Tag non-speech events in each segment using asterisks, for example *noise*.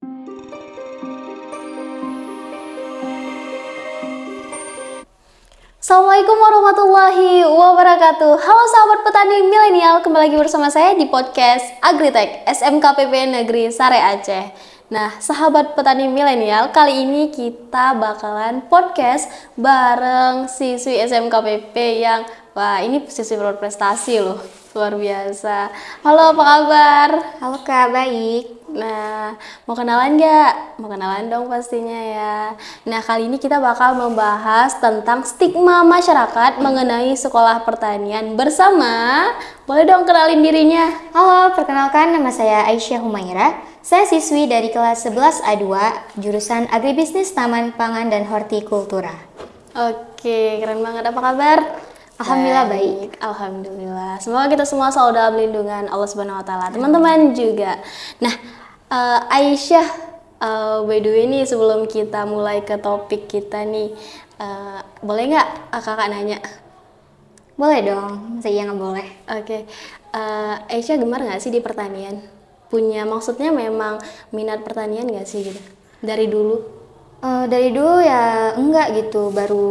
Assalamualaikum warahmatullahi wabarakatuh. Halo sahabat petani milenial Kembali lagi bersama saya di podcast Agritek SMKPP Negeri Sare Aceh. Nah sahabat petani milenial Kali ini kita bakalan podcast Bareng siswi SMKPP yang Wah ini siswi berprestasi loh Luar biasa. Halo apa kabar? Halo kak, baik Nah, mau kenalan nggak? Mau kenalan dong pastinya ya. Nah, kali ini kita bakal membahas tentang stigma masyarakat mengenai sekolah pertanian bersama. Boleh dong kenalin dirinya. Halo, perkenalkan nama saya Aisyah Humaira. Saya siswi dari kelas 11 A2, jurusan Agribisnis Taman Pangan dan Hortikultura. Oke, keren banget. Apa kabar? Alhamdulillah baik. baik. Alhamdulillah. Semoga kita semua selalu dalam lindungan Allah Subhanahu wa taala. Teman-teman juga. Nah, uh, Aisyah uh, by the way nih sebelum kita mulai ke topik kita nih uh, boleh nggak kakak nanya? Boleh dong saya nggak boleh. Oke okay. uh, Aisyah gemar nggak sih di pertanian? Punya maksudnya memang minat pertanian nggak sih gitu? Dari dulu Uh, dari dulu ya enggak gitu, baru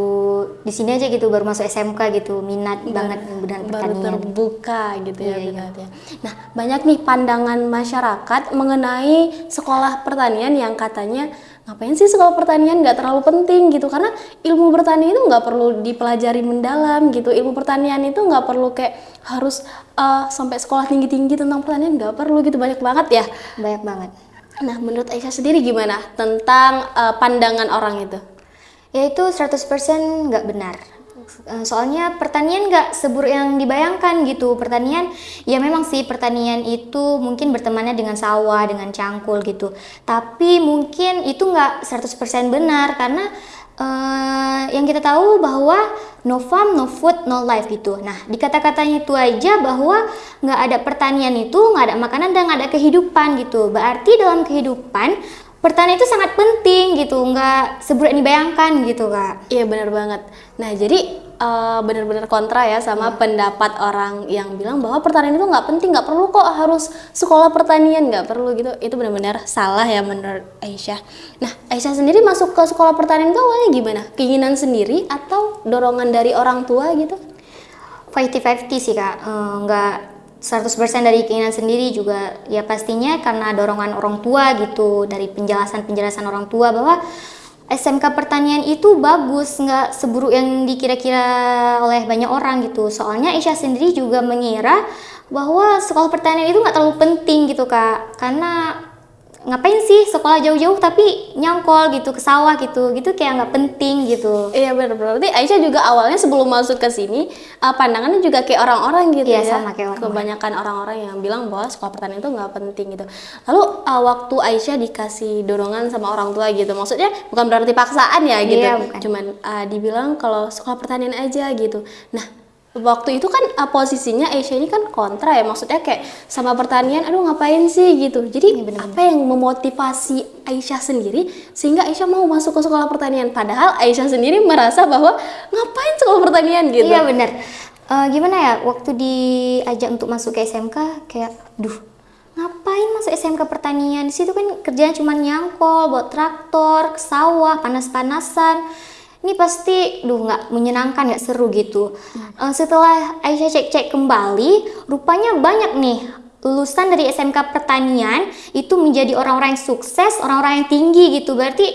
di sini aja gitu, baru masuk SMK gitu, minat Bar banget benar baru terbuka gitu ya, iya, iya. ya. Nah banyak nih pandangan masyarakat mengenai sekolah pertanian yang katanya ngapain sih sekolah pertanian? Nggak terlalu penting gitu. Karena ilmu pertanian itu nggak perlu dipelajari mendalam gitu. Ilmu pertanian itu nggak perlu kayak harus uh, sampai sekolah tinggi tinggi tentang pertanian nggak perlu gitu. Banyak banget ya. Banyak banget Nah, menurut Aisyah sendiri gimana tentang uh, pandangan orang itu? Ya itu 100% nggak benar. Eh, soalnya pertanian nggak seburuk yang dibayangkan gitu. Pertanian, ya memang sih pertanian itu mungkin bertemannya dengan sawah, dengan cangkul gitu. Tapi mungkin itu nggak 100% benar karena uh, yang kita tahu bahwa no farm, no food, no life gitu. Nah, di kata-katanya itu aja bahwa nggak ada pertanian itu, nggak ada makanan dan nggak ada kehidupan gitu. Berarti dalam kehidupan pertanian itu sangat penting gitu, nggak seburuk yang dibayangkan gitu kak. Iya benar banget. Nah jadi uh, benar-benar kontra ya sama hmm. pendapat orang yang bilang bahwa pertanian itu nggak penting, nggak perlu kok harus sekolah pertanian, nggak perlu gitu. Itu benar-benar salah ya menurut Aisyah. Nah Aisyah sendiri masuk ke sekolah pertanian itu awalnya gimana? Keinginan sendiri atau dorongan dari orang tua gitu? 50-50 sih kak, uh, nggak 100% dari keinginan sendiri juga ya pastinya karena dorongan orang tua gitu dari penjelasan-penjelasan orang tua bahwa SMK pertanian itu bagus nggak seburuk yang dikira-kira oleh banyak orang gitu. Soalnya Isya sendiri juga mengira bahwa sekolah pertanian itu nggak terlalu penting gitu kak. Karena ngapain sih sekolah jauh-jauh tapi nyangkol gitu ke sawah gitu gitu kayak nggak penting gitu. Iya benar berarti Aisyah juga awalnya sebelum masuk ke sini uh, pandangannya juga kayak orang-orang gitu iya, ya? sama kayak orang kebanyakan orang-orang yang bilang bahwa sekolah pertanian itu nggak penting gitu. Lalu uh, waktu Aisyah dikasih dorongan sama orang tua gitu maksudnya bukan berarti paksaan ya gitu. Iya, bukan. cuman uh, dibilang kalau sekolah pertanian aja gitu. Nah waktu itu kan uh, posisinya Aisyah ini kan kontra ya maksudnya kayak sama pertanian aduh ngapain sih? gitu. Jadi ya, bener -bener. apa yang memotivasi Aisyah sendiri sehingga Aisyah mau masuk ke sekolah pertanian? Padahal Aisyah sendiri merasa bahwa ngapain sekolah pertanian gitu. Iya benar. Uh, gimana ya waktu diajak untuk masuk ke SMK kayak duh ngapain masuk SMK pertanian? Di situ kan kerjanya cuma nyangkol buat traktor ke sawah panas-panasan ini pasti duh nggak menyenangkan nggak seru gitu. Hmm. uh, setelah Aisyah cek-cek kembali rupanya banyak nih lulusan dari SMK pertanian itu menjadi orang-orang yang sukses orang-orang yang tinggi gitu. Berarti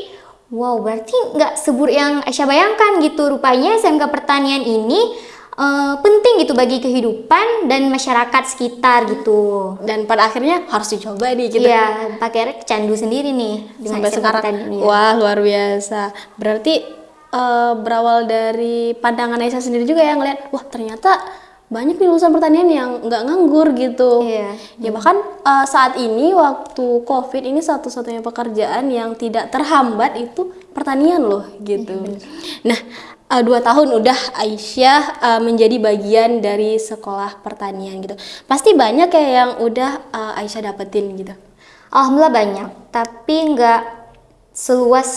wow berarti nggak sebur yang Aisyah bayangkan gitu. Rupanya SMK pertanian ini Uh, penting gitu bagi kehidupan dan masyarakat sekitar gitu. Dan pada akhirnya harus dicoba nih gitu ya pakai candu sendiri nih sampai sekarang. ya. wah luar biasa. Berarti uh, berawal dari pandangan Aisyah sendiri juga ya ngeliat wah ternyata banyak nih lulusan pertanian yang nggak nganggur gitu. Iya. Ya bahkan uh, saat ini waktu COVID ini satu-satunya pekerjaan yang tidak terhambat itu pertanian loh gitu. Iya, nah uh, dua tahun udah Aisyah uh, menjadi bagian dari sekolah pertanian gitu. Pasti banyak ya yang udah uh, Aisyah dapetin gitu. Alhamdulillah banyak, tapi nggak seluas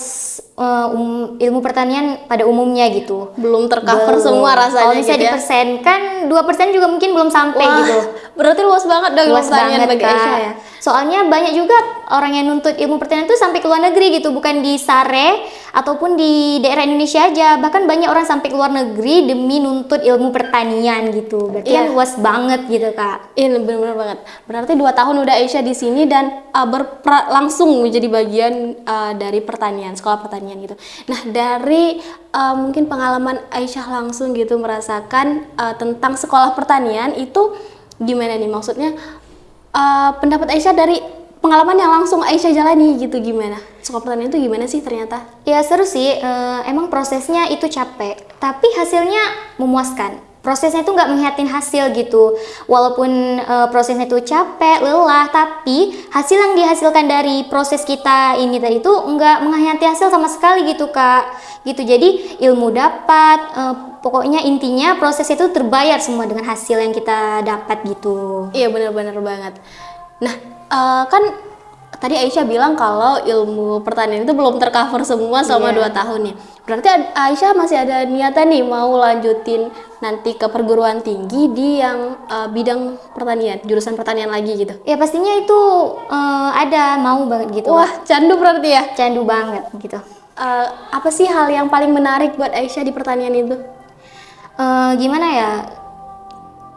uh, um, ilmu pertanian pada umumnya gitu. Belum tercover belum. semua rasanya Kalau bisa gitu ya? dipersenkan, dua persen juga mungkin belum sampai Wah, gitu. Berarti luas banget dong luas pertanian bagi Aisyah ya. Soalnya banyak juga orang yang nuntut ilmu pertanian itu sampai ke luar negeri gitu, bukan di Sare ataupun di daerah Indonesia aja. Bahkan banyak orang sampai ke luar negeri demi nuntut ilmu pertanian gitu. Berarti yeah. kan luas banget gitu, Kak. Iya, benar-benar banget. Berarti dua tahun udah Aisyah di sini dan uh, langsung menjadi bagian uh, dari pertanian, sekolah pertanian gitu. Nah, dari uh, mungkin pengalaman Aisyah langsung gitu merasakan uh, tentang sekolah pertanian itu gimana nih maksudnya uh, pendapat Aisyah dari pengalaman yang langsung Aisyah jalani gitu gimana? Pertanian itu gimana sih ternyata? Ya seru sih, uh, emang prosesnya itu capek, tapi hasilnya memuaskan prosesnya itu nggak menghiatin hasil gitu walaupun e, prosesnya itu capek lelah tapi hasil yang dihasilkan dari proses kita ini tadi itu nggak menghayati hasil sama sekali gitu kak gitu jadi ilmu dapat e, pokoknya intinya proses itu terbayar semua dengan hasil yang kita dapat gitu iya benar-benar banget nah e, kan tadi Aisyah bilang kalau ilmu pertanian itu belum tercover semua selama yeah. 2 tahun nih. Berarti Aisyah masih ada niatan nih mau lanjutin nanti ke perguruan tinggi di yang uh, bidang pertanian, jurusan pertanian lagi gitu. Ya pastinya itu uh, ada mau banget gitu. Wah, candu berarti ya? Candu banget gitu. Uh, apa sih hal yang paling menarik buat Aisyah di pertanian itu? Uh, gimana ya?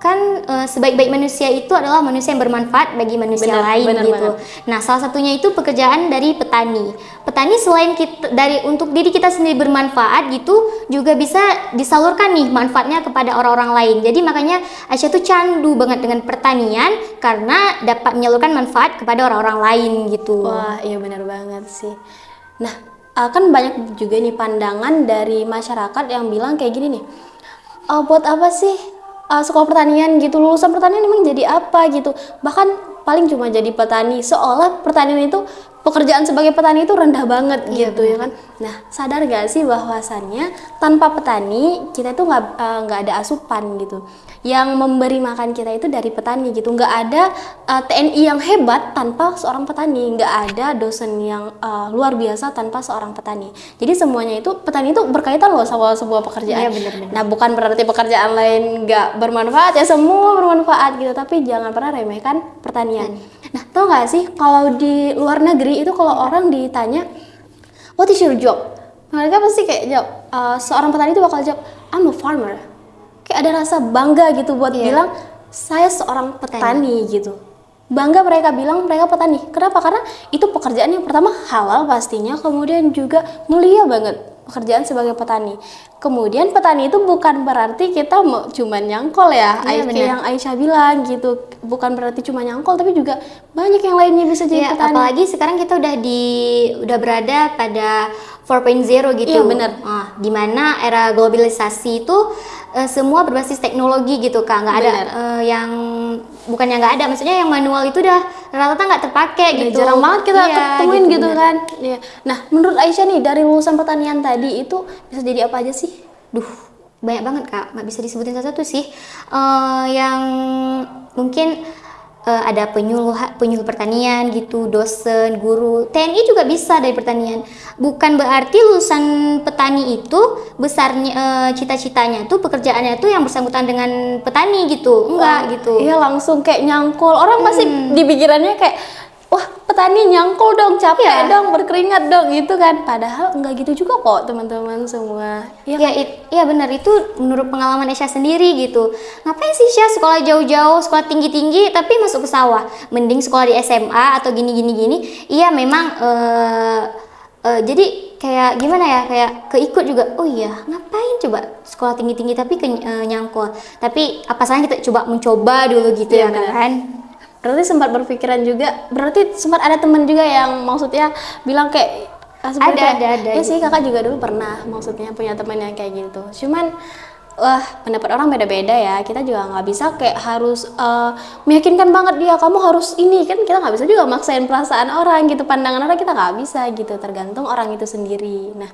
Kan uh, sebaik-baik manusia itu adalah manusia yang bermanfaat bagi manusia benar, lain benar gitu. Banget. Nah, salah satunya itu pekerjaan dari petani. Petani selain kita dari untuk diri kita sendiri bermanfaat gitu juga bisa disalurkan nih manfaatnya kepada orang-orang lain. Jadi makanya Aisyah tuh candu banget dengan pertanian karena dapat menyalurkan manfaat kepada orang-orang lain gitu. Wah, iya benar banget sih. Nah, uh, kan banyak juga nih pandangan dari masyarakat yang bilang kayak gini nih. Oh, buat apa sih uh, sekolah pertanian gitu lulusan pertanian emang jadi apa gitu. Bahkan paling cuma jadi petani. Seolah pertanian itu pekerjaan sebagai petani itu rendah banget iya, gitu bener. ya kan? Nah sadar gak sih bahwasannya tanpa petani kita itu nggak eh, nggak uh, ada asupan gitu. Yang memberi makan kita itu dari petani gitu. Nggak ada uh, eh, TNI yang hebat tanpa seorang petani. Nggak ada dosen yang uh, luar biasa tanpa seorang petani. Jadi semuanya itu petani itu berkaitan loh sama sebuah pekerjaan. Iya, bener, bener. nah bukan berarti pekerjaan lain nggak bermanfaat. Ya semua bermanfaat gitu. Tapi jangan pernah remehkan pertanian. Nah tau nggak sih kalau di luar negeri itu kalau orang ditanya what is your job? Mereka pasti kayak jawab uh, seorang petani itu bakal jawab I'm a farmer kayak ada rasa bangga gitu buat yeah. bilang saya seorang petani, petani gitu. Bangga mereka bilang mereka petani. Kenapa? Karena itu pekerjaan yang pertama halal pastinya kemudian juga mulia banget pekerjaan sebagai petani. Kemudian petani itu bukan berarti kita cuma nyangkol ya. Iya, kayak yang Aisyah bilang gitu bukan berarti cuma nyangkol tapi juga banyak yang lainnya bisa jadi ya, petani. apalagi sekarang kita udah di udah berada pada 4.0 gitu. Iya benar. Nah, di mana era globalisasi itu uh, semua berbasis teknologi gitu kak. Nggak ada uh, yang bukan yang nggak ada maksudnya yang manual itu udah rata-rata nggak terpakai gitu. jarang banget kita iya, ketemuin gitu, gitu kan. Ya. nah menurut Aisyah nih dari lulusan pertanian tadi itu bisa jadi apa aja sih? Duh banyak banget kak. Nggak bisa disebutin satu-satu sih. Uh, yang mungkin uh, ada penyuluh penyuluh pertanian gitu, dosen, guru. TNI juga bisa dari pertanian. Bukan berarti lulusan petani itu besarnya uh, cita-citanya tuh pekerjaannya tuh yang bersangkutan dengan petani gitu. Enggak oh, gitu. Iya, langsung kayak nyangkul. Orang hmm. pasti di pikirannya kayak wah petani nyangkul dong capek ya. dong berkeringat dong gitu kan. Padahal enggak gitu juga kok teman-teman semua. Ya ya, it, ya benar itu menurut pengalaman Esya sendiri gitu. Ngapain sih Syah sekolah jauh-jauh sekolah tinggi-tinggi tapi masuk ke sawah? Mending sekolah di SMA atau gini-gini gini iya memang uh, uh, jadi kayak gimana ya kayak keikut juga. Oh iya ngapain coba sekolah tinggi tinggi tapi ke uh, nyangkul? Tapi apa salahnya kita coba mencoba dulu gitu ya, ya kan berarti sempat berpikiran juga berarti sempat ada teman juga yang maksudnya bilang kayak ah, ada, kayak, ada ada ya sih kakak juga dulu pernah maksudnya punya teman yang kayak gitu. Cuman wah pendapat orang beda-beda ya. Kita juga nggak bisa kayak harus uh, meyakinkan banget dia kamu harus ini. Kan kita nggak bisa juga maksain perasaan orang gitu pandangan orang kita nggak bisa gitu tergantung orang itu sendiri. Nah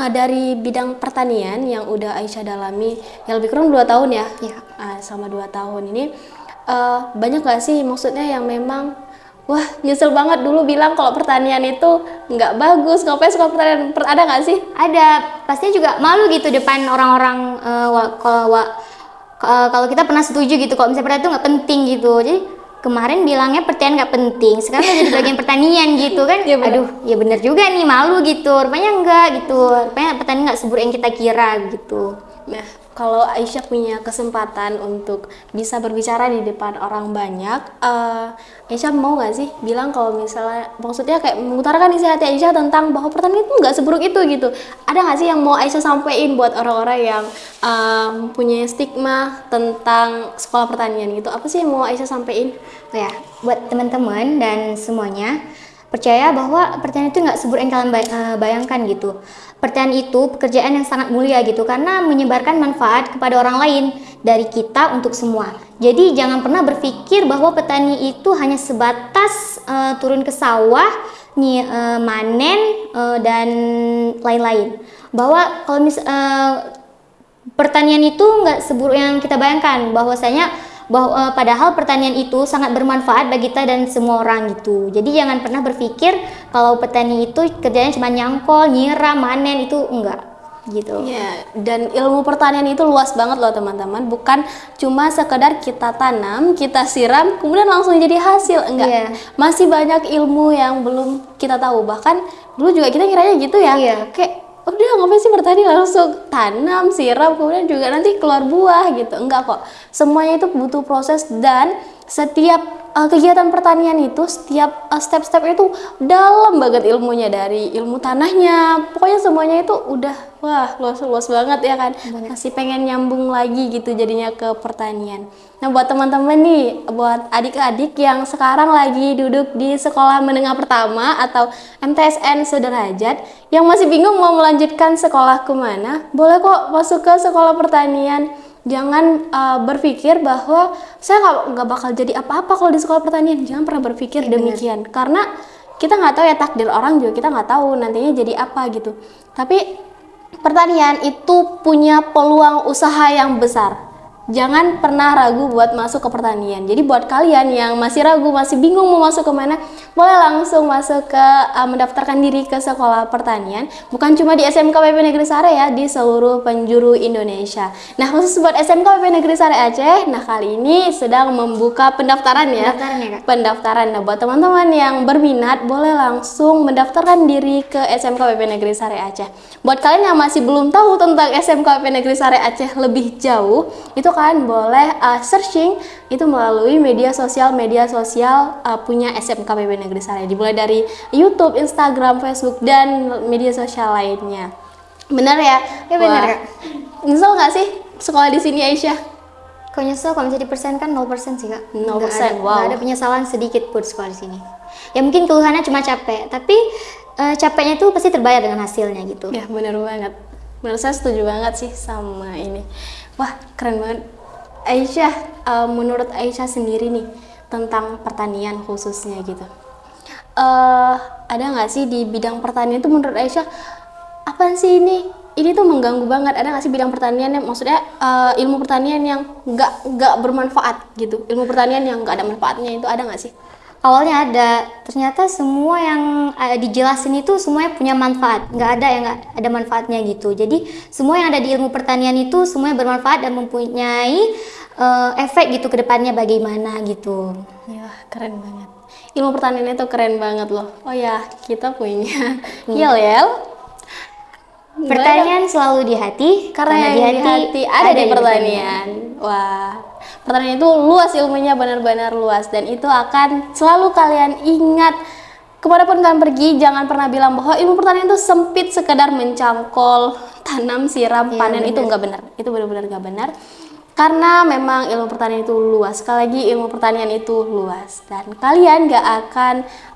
uh, dari bidang pertanian yang udah Aisyah dalami yang lebih kurang dua tahun ya, ya. Uh, sama dua tahun ini uh, banyak gak sih maksudnya yang memang wah nyesel banget dulu bilang kalau pertanian itu nggak bagus. Ngapain sekolah pertanian ada nggak sih? Ada. Pasti juga malu gitu depan orang-orang uh, kalau uh, kalau kita pernah setuju gitu kalau misalnya pertanian itu nggak penting gitu. Jadi kemarin bilangnya pertanian nggak penting sekarang jadi bagian pertanian gitu kan. Ya aduh ya bener juga nih malu gitu. Rupanya enggak gitu. Rupanya pertanian nggak seburuk yang kita kira gitu. Nah kalau Aisyah punya kesempatan untuk bisa berbicara di depan orang banyak, uh, Aisyah mau nggak sih bilang kalau misalnya maksudnya kayak mengutarakan isi hati Aisyah tentang bahwa pertanian itu nggak seburuk itu gitu. Ada nggak sih yang mau Aisyah sampaikan buat orang-orang yang uh, punya stigma tentang sekolah pertanian gitu? Apa sih yang mau Aisyah sampaikan? Oh ya, buat teman-teman dan semuanya percaya bahwa pertanian itu nggak seburuk yang kalian eh, bayangkan gitu. Pertanian itu pekerjaan yang sangat mulia gitu karena menyebarkan manfaat kepada orang lain dari kita untuk semua. Jadi jangan pernah berpikir bahwa petani itu hanya sebatas uh, turun ke sawah, nih uh, manen uh, dan lain-lain. Bahwa kalau mis uh, pertanian itu nggak seburuk yang kita bayangkan bahwasanya bahwa uh, padahal pertanian itu sangat bermanfaat bagi kita dan semua orang gitu. Jadi jangan pernah berpikir kalau petani itu kerjanya cuma nyangkol, nyiram, manen itu enggak gitu. Ya, dan ilmu pertanian itu luas banget loh teman-teman. Bukan cuma sekedar kita tanam, kita siram, kemudian langsung jadi hasil. Enggak. Yeah. Masih banyak ilmu yang belum kita tahu. Bahkan dulu juga kita kiranya gitu ya. Yeah. Kayak udah ngapain sih bertani? Langsung tanam siram kemudian juga nanti keluar buah gitu. Enggak kok. Semuanya itu butuh proses dan setiap uh, kegiatan pertanian itu setiap uh, step-step itu dalam banget ilmunya dari ilmu tanahnya. Pokoknya semuanya itu udah wah luas-luas banget ya kan. Masih pengen nyambung lagi gitu jadinya ke pertanian. Nah buat teman-teman nih buat adik-adik yang sekarang lagi duduk di sekolah menengah pertama atau MTSN sederajat yang masih bingung mau melanjutkan sekolah ke mana boleh kok masuk ke sekolah pertanian jangan uh, berpikir bahwa saya nggak bakal jadi apa-apa kalau di sekolah pertanian. Jangan pernah berpikir ya, demikian. Bener. karena kita nggak tahu ya takdir orang juga kita nggak tahu nantinya jadi apa gitu. Tapi pertanian itu punya peluang usaha yang besar jangan pernah ragu buat masuk ke pertanian. Jadi buat kalian yang masih ragu, masih bingung mau masuk ke mana, boleh langsung masuk ke uh, mendaftarkan diri ke sekolah pertanian. Bukan cuma di SMK PP Negeri Sare ya, di seluruh penjuru Indonesia. Nah, khusus buat SMK PP Negeri Sare Aceh, nah kali ini sedang membuka pendaftaran ya. Pendaftaran ya, Kak. Pendaftaran. Nah, buat teman-teman yang berminat boleh langsung mendaftarkan diri ke SMK PP Negeri Sare Aceh. Buat kalian yang masih belum tahu tentang SMK PP Negeri Sare Aceh lebih jauh, itu kalian boleh uh, searching itu melalui media sosial media sosial uh, punya SMK PB Negeri Sare dimulai dari YouTube, Instagram, Facebook dan media sosial lainnya. Benar ya? Ya benar kak. Nyesel nggak sih sekolah di sini Aisyah? Kok nyesel? Kalau bisa dipersenkan 0% sih kak. 0% nggak ada, wow. gak ada penyesalan sedikit pun sekolah di sini. Ya mungkin keluhannya cuma capek Tapi uh, capeknya itu pasti terbayar dengan hasilnya gitu. Ya benar banget. Menurut saya setuju banget sih sama ini Wah, keren banget. Aisyah, uh, menurut Aisyah sendiri nih tentang pertanian khususnya gitu. Uh, ada nggak sih di bidang pertanian itu menurut Aisyah apa sih ini? Ini tuh mengganggu banget. Ada nggak sih bidang pertanian yang maksudnya uh, ilmu pertanian yang nggak nggak bermanfaat gitu? Ilmu pertanian yang nggak ada manfaatnya itu ada nggak sih? Awalnya ada ternyata semua yang uh, dijelasin itu semuanya punya manfaat. Nggak ada yang nggak ada manfaatnya gitu. Jadi semua yang ada di ilmu pertanian itu semuanya bermanfaat dan mempunyai uh, efek gitu ke depannya bagaimana gitu. Ya keren banget. Ilmu pertanian itu keren banget loh. Oh ya kita punya yel yel Pertanian selalu di hati karena, karena di hati, hati ada, ada di pertanian. Wah, pertanian itu luas ilmunya benar-benar luas. Dan itu akan selalu kalian ingat. Ke mana pun kalian pergi jangan pernah bilang bahwa ilmu pertanian itu sempit sekedar mencangkol tanam siram ya, panen. Itu enggak benar. Itu benar-benar enggak benar karena memang ilmu pertanian itu luas. Sekali lagi ilmu pertanian itu luas. Dan kalian gak akan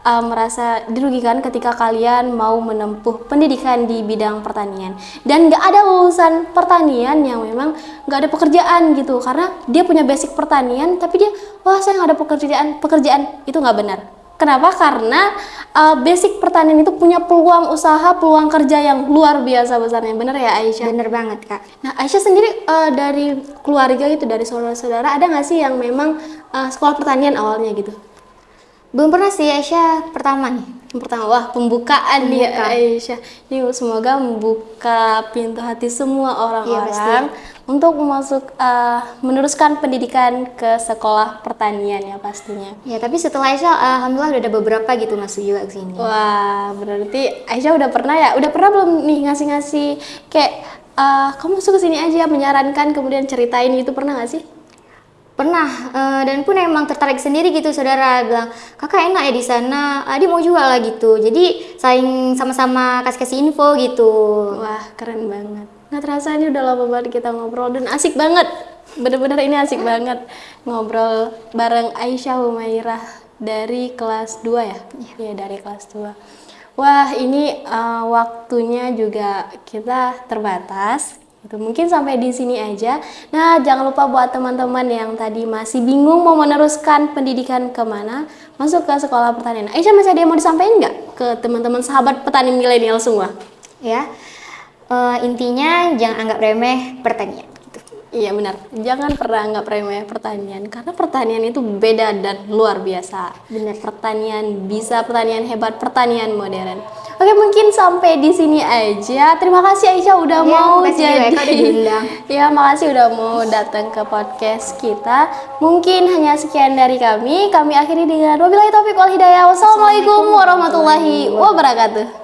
uh, merasa dirugikan ketika kalian mau menempuh pendidikan di bidang pertanian. Dan gak ada lulusan pertanian yang memang gak ada pekerjaan gitu. Karena dia punya basic pertanian tapi dia wah saya gak ada pekerjaan pekerjaan. Itu gak benar Kenapa? Karena uh, basic pertanian itu punya peluang usaha, peluang kerja yang luar biasa besarnya. Bener ya Aisyah? Bener banget kak. Nah Aisyah sendiri uh, dari keluarga gitu, dari saudara-saudara, ada nggak sih yang memang uh, sekolah pertanian awalnya gitu? Belum pernah sih Aisyah pertama nih. Yang pertama, wah pembukaan Pembuka. nih Aisyah. Ini semoga membuka pintu hati semua orang-orang ya, untuk masuk uh, meneruskan pendidikan ke sekolah pertanian ya pastinya. Ya, tapi setelah Aisyah alhamdulillah udah ada beberapa gitu masuk juga ke sini. Wah, berarti Aisyah udah pernah ya? Udah pernah belum nih ngasih-ngasih kayak uh, kamu masuk ke sini aja menyarankan kemudian ceritain itu pernah gak sih? pernah uh, dan pun emang tertarik sendiri gitu saudara bilang kakak enak ya di sana Adi mau juga lah gitu jadi saling sama-sama kasih-kasih info gitu wah keren banget nggak terasa ini udah lama banget kita ngobrol dan asik banget bener-bener ini asik banget ngobrol bareng Aisyah Humairah dari kelas 2 ya iya ya, dari kelas 2 wah ini uh, waktunya juga kita terbatas itu mungkin sampai di sini aja. Nah, jangan lupa buat teman-teman yang tadi masih bingung mau meneruskan pendidikan ke mana, masuk ke sekolah pertanian. Aisyah masih ada yang mau disampaikan nggak ke teman-teman sahabat petani milenial semua? Ya, uh, intinya jangan anggap remeh pertanian. Gitu. Iya benar, jangan pernah anggap remeh pertanian karena pertanian itu beda dan luar biasa. Benar, pertanian bisa pertanian hebat, pertanian modern. Oke mungkin sampai di sini aja. Terima kasih Aisyah udah ya, mau jadi. *laughs* Ya, ya makasih udah mau datang ke podcast kita. Mungkin hanya sekian dari kami. Kami akhiri dengan wabillahi taufiq wal hidayah. Wassalamualaikum warahmatullahi wabarakatuh.